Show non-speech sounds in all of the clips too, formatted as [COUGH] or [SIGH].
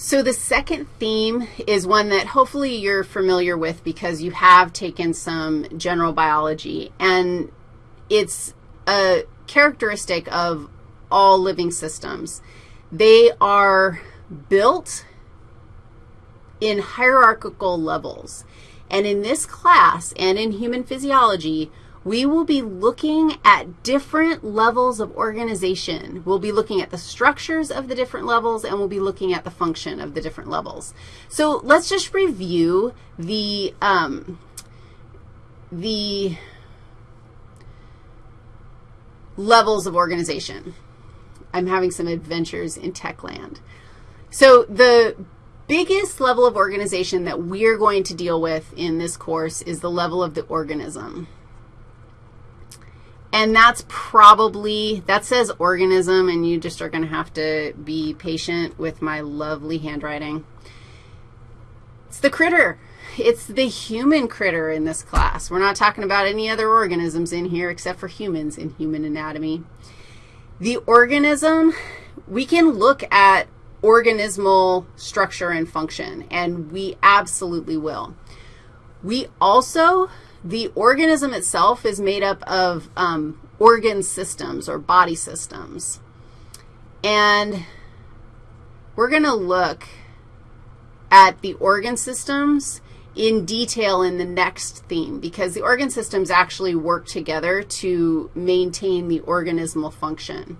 So the second theme is one that hopefully you're familiar with because you have taken some general biology, and it's a characteristic of all living systems. They are built in hierarchical levels. And in this class and in human physiology, we will be looking at different levels of organization. We'll be looking at the structures of the different levels, and we'll be looking at the function of the different levels. So let's just review the, um, the levels of organization. I'm having some adventures in tech land. So the biggest level of organization that we're going to deal with in this course is the level of the organism. And that's probably, that says organism, and you just are going to have to be patient with my lovely handwriting. It's the critter. It's the human critter in this class. We're not talking about any other organisms in here except for humans in human anatomy. The organism, we can look at organismal structure and function, and we absolutely will. We also the organism itself is made up of um, organ systems or body systems. And we're going to look at the organ systems in detail in the next theme because the organ systems actually work together to maintain the organismal function.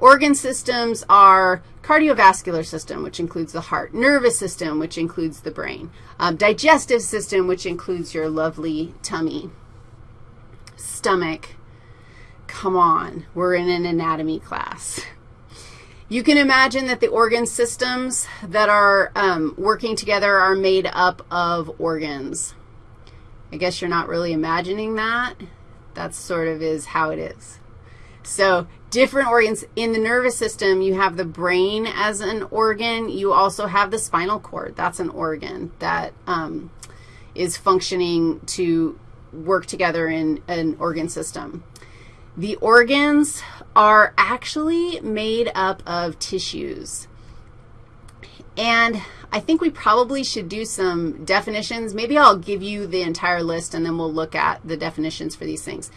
Organ systems are cardiovascular system, which includes the heart, nervous system, which includes the brain, um, digestive system, which includes your lovely tummy, stomach. Come on, we're in an anatomy class. You can imagine that the organ systems that are um, working together are made up of organs. I guess you're not really imagining that. That sort of is how it is. So different organs. In the nervous system, you have the brain as an organ. You also have the spinal cord. That's an organ that um, is functioning to work together in an organ system. The organs are actually made up of tissues. And I think we probably should do some definitions. Maybe I'll give you the entire list, and then we'll look at the definitions for these things.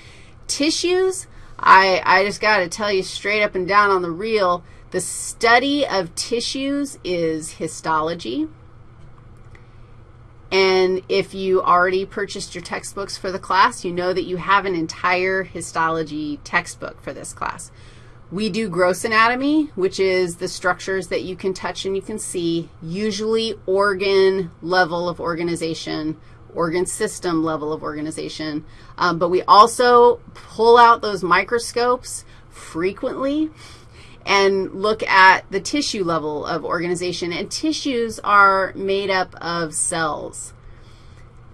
Tissues I, I just got to tell you straight up and down on the real, the study of tissues is histology. And if you already purchased your textbooks for the class, you know that you have an entire histology textbook for this class. We do gross anatomy, which is the structures that you can touch and you can see, usually organ level of organization organ system level of organization. Um, but we also pull out those microscopes frequently and look at the tissue level of organization. And tissues are made up of cells.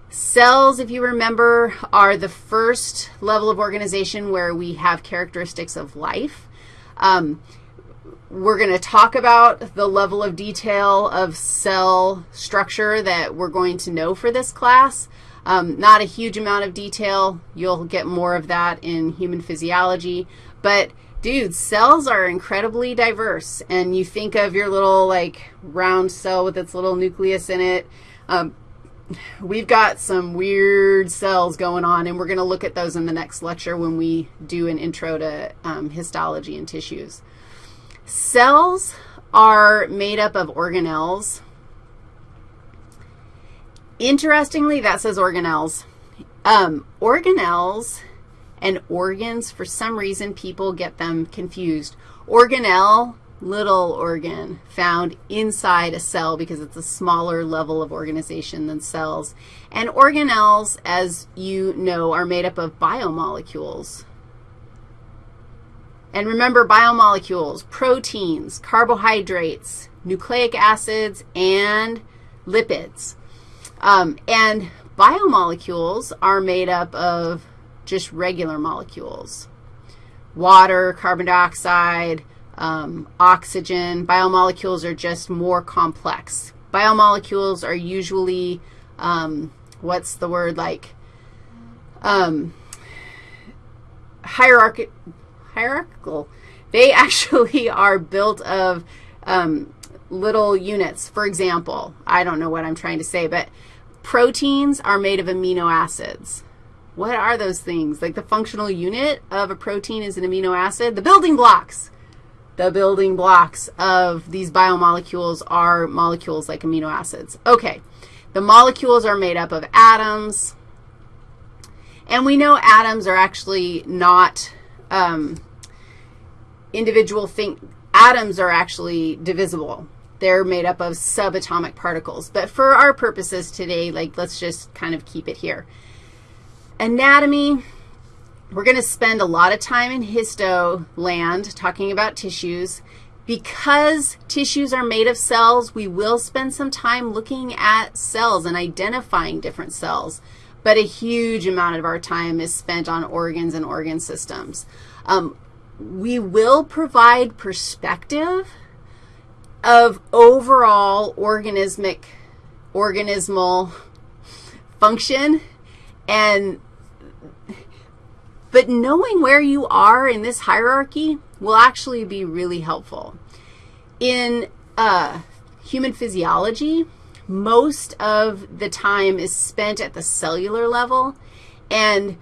Cells, if you remember, are the first level of organization where we have characteristics of life. Um, we're going to talk about the level of detail of cell structure that we're going to know for this class. Um, not a huge amount of detail. You'll get more of that in human physiology. But, dude, cells are incredibly diverse. And you think of your little, like, round cell with its little nucleus in it. Um, we've got some weird cells going on, and we're going to look at those in the next lecture when we do an intro to um, histology and tissues. Cells are made up of organelles. Interestingly, that says organelles. Um, organelles and organs, for some reason, people get them confused. Organelle, little organ, found inside a cell because it's a smaller level of organization than cells. And organelles, as you know, are made up of biomolecules. And remember, biomolecules, proteins, carbohydrates, nucleic acids, and lipids. Um, and biomolecules are made up of just regular molecules, water, carbon dioxide, um, oxygen. Biomolecules are just more complex. Biomolecules are usually, um, what's the word, like um, hierarchical hierarchical. They [LAUGHS] actually are built of um, little units. For example, I don't know what I'm trying to say, but proteins are made of amino acids. What are those things? Like the functional unit of a protein is an amino acid. The building blocks. The building blocks of these biomolecules are molecules like amino acids. Okay, the molecules are made up of atoms, and we know atoms are actually not um, individual think Atoms are actually divisible. They're made up of subatomic particles. But for our purposes today, like let's just kind of keep it here. Anatomy, we're going to spend a lot of time in histo land talking about tissues. Because tissues are made of cells, we will spend some time looking at cells and identifying different cells, but a huge amount of our time is spent on organs and organ systems. Um, we will provide perspective of overall organismic, organismal function and but knowing where you are in this hierarchy will actually be really helpful. In uh, human physiology, most of the time is spent at the cellular level, and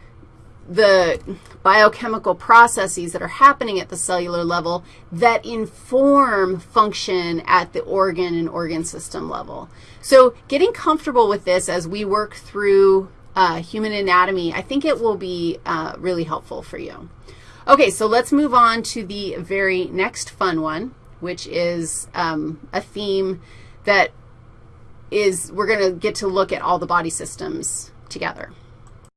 the biochemical processes that are happening at the cellular level that inform function at the organ and organ system level. So getting comfortable with this as we work through uh, human anatomy, I think it will be uh, really helpful for you. Okay, so let's move on to the very next fun one, which is um, a theme that is we're going to get to look at all the body systems together.